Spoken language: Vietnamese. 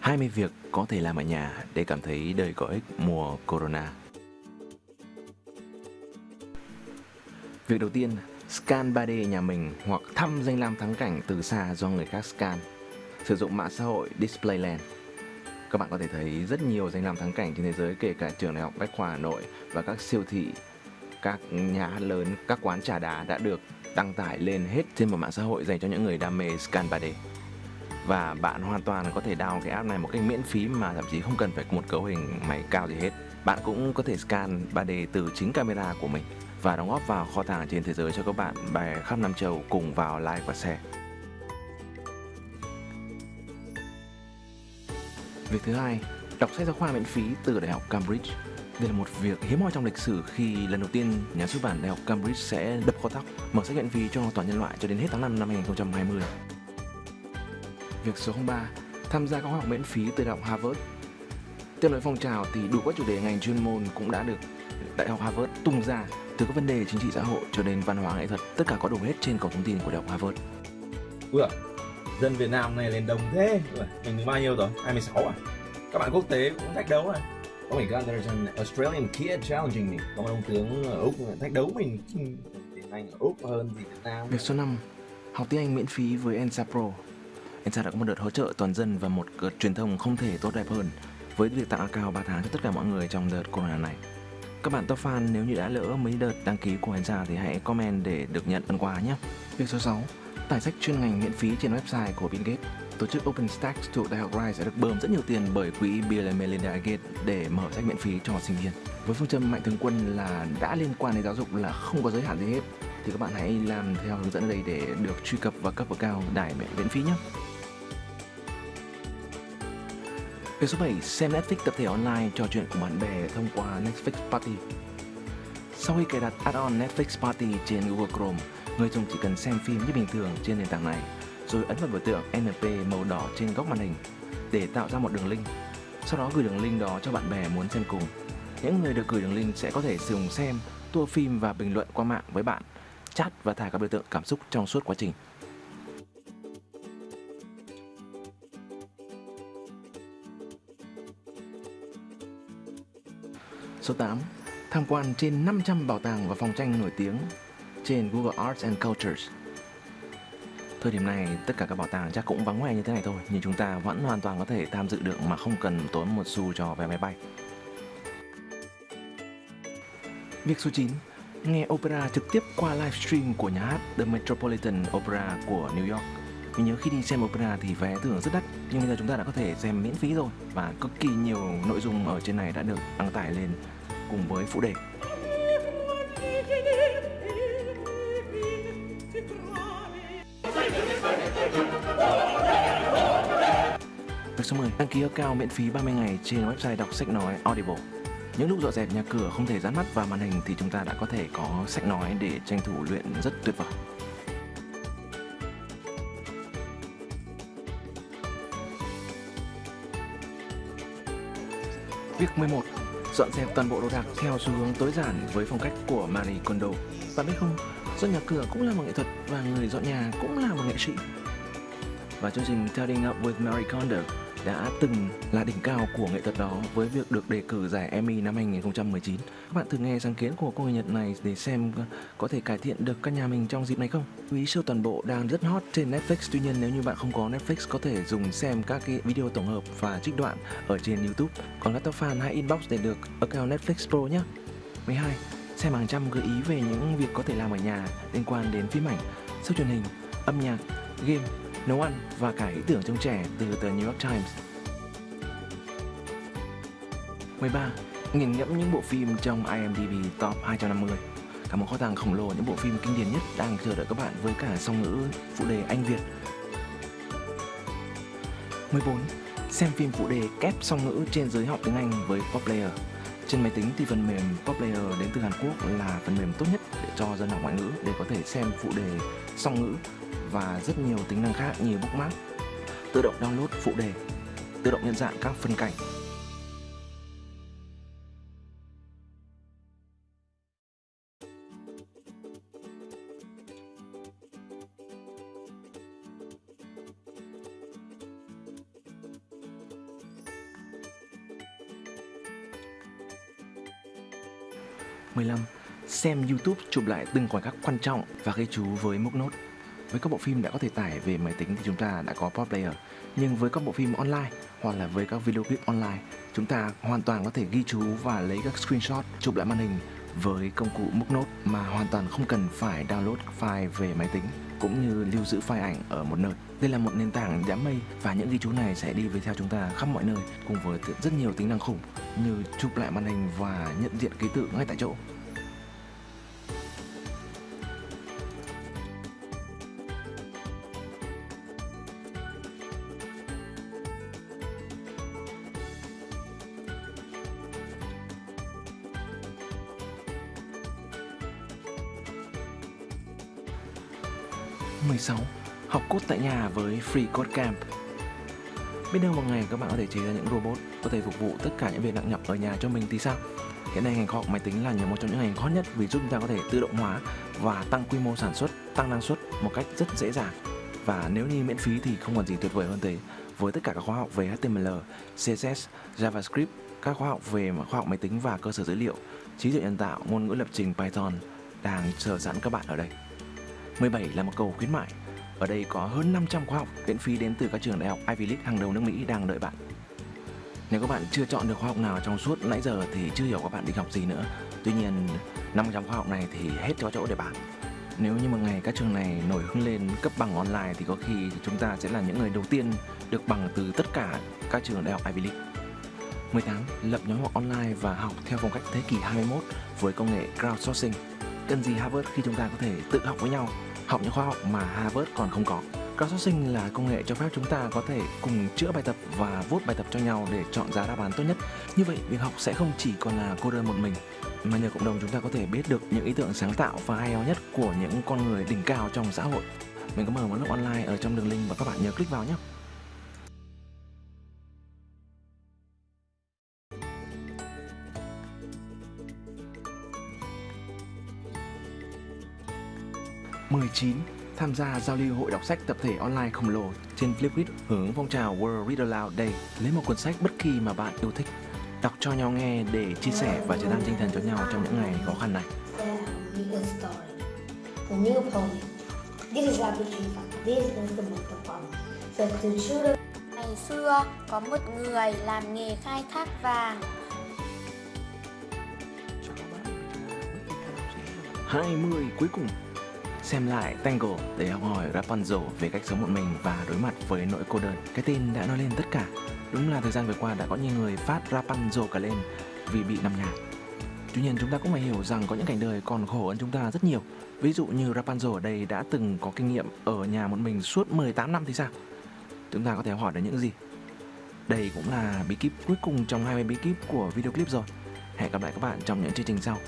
20 việc có thể làm ở nhà để cảm thấy đời có ích mùa Corona. Việc đầu tiên, scan 3D nhà mình hoặc thăm danh lam thắng cảnh từ xa do người khác scan. Sử dụng mạng xã hội Displayland. Các bạn có thể thấy rất nhiều danh lam thắng cảnh trên thế giới kể cả trường đại học Bách khoa Hà Nội và các siêu thị, các nhà hát lớn, các quán trà đá đã được đăng tải lên hết trên một mạng xã hội dành cho những người đam mê scan 3D và bạn hoàn toàn có thể download cái app này một cách miễn phí mà thậm chí không cần phải một cấu hình máy cao gì hết. Bạn cũng có thể scan 3D từ chính camera của mình và đóng góp vào kho tàng trên thế giới cho các bạn bè khắp năm Châu cùng vào like và share. Việc thứ hai, đọc sách giáo khoa miễn phí từ Đại học Cambridge. Đây là một việc hiếm hoi trong lịch sử khi lần đầu tiên nhà xuất bản Đại học Cambridge sẽ đập kho thóc mở sách miễn phí cho toàn nhân loại cho đến hết tháng 5 năm 2020. Việc số 03 Tham gia các khóa học miễn phí từ Đại học Harvard. Tiếp nối phong trào thì đủ các chủ đề ngành chuyên môn cũng đã được Đại học Harvard tung ra từ các vấn đề chính trị xã hội cho đến văn hóa nghệ thuật tất cả có đủ hết trên cổng thông tin của Đại học Harvard. Ui dân Việt Nam này lên đồng thế. Mình được bao nhiêu rồi? 26 à? Các bạn quốc tế cũng thách đấu à? Oh my god, there's an Australian kid challenging me. Có một ông tướng ở Úc thách đấu mình. Tiếng Anh ở Úc hơn gì Việt Nam. Việc số 5 Học tiếng Anh miễn phí với ENSA Pro ENSA đã có một đợt hỗ trợ toàn dân và một đợt truyền thông không thể tốt đẹp hơn với việc tặng account 3 tháng cho tất cả mọi người trong đợt corona này. Các bạn top fan, nếu như đã lỡ mấy đợt đăng ký của ENSA thì hãy comment để được nhận phần quà nhé. Việc số 6 Tải sách chuyên ngành miễn phí trên website của Bill Gates. Tổ chức OpenStax thuộc Đại học Rice đã được bơm rất nhiều tiền bởi quỹ Bill and Melinda Gates để mở sách miễn phí cho sinh viên. Với phương châm mạnh thường quân là đã liên quan đến giáo dục là không có giới hạn gì hết, thì các bạn hãy làm theo hướng dẫn ở đây để được truy cập và cấp vào cao đài miễn phí nhé. Việc số 7, xem Netflix tập thể online trò chuyện cùng bạn bè thông qua Netflix Party. Sau khi cài đặt add-on Netflix Party trên Google Chrome, người dùng chỉ cần xem phim như bình thường trên nền tảng này, rồi ấn vào biểu tượng NP màu đỏ trên góc màn hình để tạo ra một đường link. Sau đó gửi đường link đó cho bạn bè muốn xem cùng. Những người được gửi đường link sẽ có thể sử dụng xem, tua phim và bình luận qua mạng với bạn, chat và thả các biểu tượng cảm xúc trong suốt quá trình. Số 8. Tham quan trên 500 bảo tàng và phòng tranh nổi tiếng trên Google Arts and Cultures. Thời điểm này, tất cả các bảo tàng chắc cũng vắng hoe như thế này thôi, nhưng chúng ta vẫn hoàn toàn có thể tham dự được mà không cần tốn một xu cho vé máy bay. Việc số 9. Nghe opera trực tiếp qua livestream của nhà hát The Metropolitan Opera của New York. Mình nhớ khi đi xem opera thì vé thường rất đắt, nhưng bây giờ chúng ta đã có thể xem miễn phí rồi và cực kỳ nhiều nội dung ở trên này đã được đăng tải lên cùng với phụ đề. Việc số 10. Đăng ký cao miễn phí 30 ngày trên website đọc sách nói Audible. Những lúc dọn dẹp nhà cửa không thể dán mắt vào màn hình thì chúng ta đã có thể có sách nói để tranh thủ luyện rất tuyệt vời. Việc 11. Dọn dẹp toàn bộ đồ đạc theo xu hướng tối giản với phong cách của Marie Kondo. Bạn biết không, dọn nhà cửa cũng là một nghệ thuật và người dọn nhà cũng là một nghệ sĩ. Và chương trình Tidying Up with Marie Kondo đã từng là đỉnh cao của nghệ thuật đó với việc được đề cử giải Emmy năm 2019. Các bạn thử nghe sáng kiến của cô người Nhật này để xem có thể cải thiện được căn nhà mình trong dịp này không? Quý siêu toàn bộ đang rất hot trên Netflix, tuy nhiên nếu như bạn không có Netflix có thể dùng xem các cái video tổng hợp và trích đoạn ở trên YouTube. Còn các top fan hãy inbox để được account Netflix Pro nhé. 12. Xem hàng trăm gợi ý về những việc có thể làm ở nhà liên quan đến phim ảnh, show truyền hình, âm nhạc, game nấu ăn và cả ý tưởng trong trẻ từ tờ New York Times. 13. Nghiền ngẫm những bộ phim trong IMDb Top 250 Cả một kho tàng khổng lồ những bộ phim kinh điển nhất đang chờ đợi các bạn với cả song ngữ, phụ đề Anh Việt 14. Xem phim phụ đề kép song ngữ trên giới học tiếng Anh với PopPlayer trên máy tính thì phần mềm PopPlayer đến từ Hàn Quốc là phần mềm tốt nhất để cho dân học ngoại ngữ để có thể xem phụ đề song ngữ và rất nhiều tính năng khác như bookmark, tự động download phụ đề, tự động nhận dạng các phân cảnh. mười lăm Xem YouTube chụp lại từng khoảnh khắc quan trọng và ghi chú với mốc nốt. Với các bộ phim đã có thể tải về máy tính thì chúng ta đã có Pop Player. Nhưng với các bộ phim online hoặc là với các video clip online, chúng ta hoàn toàn có thể ghi chú và lấy các screenshot chụp lại màn hình với công cụ mốc nốt mà hoàn toàn không cần phải download file về máy tính cũng như lưu giữ file ảnh ở một nơi. Đây là một nền tảng đám mây và những ghi chú này sẽ đi với theo chúng ta khắp mọi nơi cùng với rất nhiều tính năng khủng như chụp lại màn hình và nhận diện ký tự ngay tại chỗ. 16. Học cốt tại nhà với Free Code Camp Biết đâu một ngày các bạn có thể chế ra những robot có thể phục vụ tất cả những việc nặng nhọc ở nhà cho mình thì sao? Hiện nay ngành khoa học máy tính là một trong những ngành hot nhất vì giúp chúng ta có thể tự động hóa và tăng quy mô sản xuất, tăng năng suất một cách rất dễ dàng. Và nếu như miễn phí thì không còn gì tuyệt vời hơn thế. Với tất cả các khóa học về HTML, CSS, JavaScript, các khóa học về khoa học máy tính và cơ sở dữ liệu, trí tuệ nhân tạo, ngôn ngữ lập trình Python đang chờ sẵn các bạn ở đây. 17 là một cầu khuyến mại. Ở đây có hơn 500 khóa học miễn phí đến từ các trường đại học Ivy League hàng đầu nước Mỹ đang đợi bạn. Nếu các bạn chưa chọn được khóa học nào trong suốt nãy giờ thì chưa hiểu các bạn định học gì nữa. Tuy nhiên, 500 khóa học này thì hết cho chỗ để bạn. Nếu như một ngày các trường này nổi hứng lên cấp bằng online thì có khi chúng ta sẽ là những người đầu tiên được bằng từ tất cả các trường đại học Ivy League. 18. Lập nhóm học online và học theo phong cách thế kỷ 21 với công nghệ crowdsourcing. Cần gì Harvard khi chúng ta có thể tự học với nhau học những khoa học mà Harvard còn không có. Crowdsourcing là công nghệ cho phép chúng ta có thể cùng chữa bài tập và vốt bài tập cho nhau để chọn ra đáp án tốt nhất. Như vậy, việc học sẽ không chỉ còn là cô đơn một mình, mà nhờ cộng đồng chúng ta có thể biết được những ý tưởng sáng tạo và hay ho nhất của những con người đỉnh cao trong xã hội. Mình có mở một lớp online ở trong đường link và các bạn nhớ click vào nhé. 19. Tham gia giao lưu hội đọc sách tập thể online khổng lồ trên Flipgrid hướng phong trào World Read Aloud Day. Lấy một cuốn sách bất kỳ mà bạn yêu thích, đọc cho nhau nghe để chia sẻ và chấn an tinh thần cho nhau trong những ngày khó khăn này. Ngày xưa có một người làm nghề khai thác vàng 20 cuối cùng xem lại Tango để học hỏi Rapunzel về cách sống một mình và đối mặt với nỗi cô đơn. Cái tên đã nói lên tất cả. Đúng là thời gian vừa qua đã có nhiều người phát Rapunzel cả lên vì bị nằm nhà. Tuy nhiên chúng ta cũng phải hiểu rằng có những cảnh đời còn khổ hơn chúng ta rất nhiều. Ví dụ như Rapunzel ở đây đã từng có kinh nghiệm ở nhà một mình suốt 18 năm thì sao? Chúng ta có thể hỏi được những gì? Đây cũng là bí kíp cuối cùng trong 20 bí kíp của video clip rồi. Hẹn gặp lại các bạn trong những chương trình sau.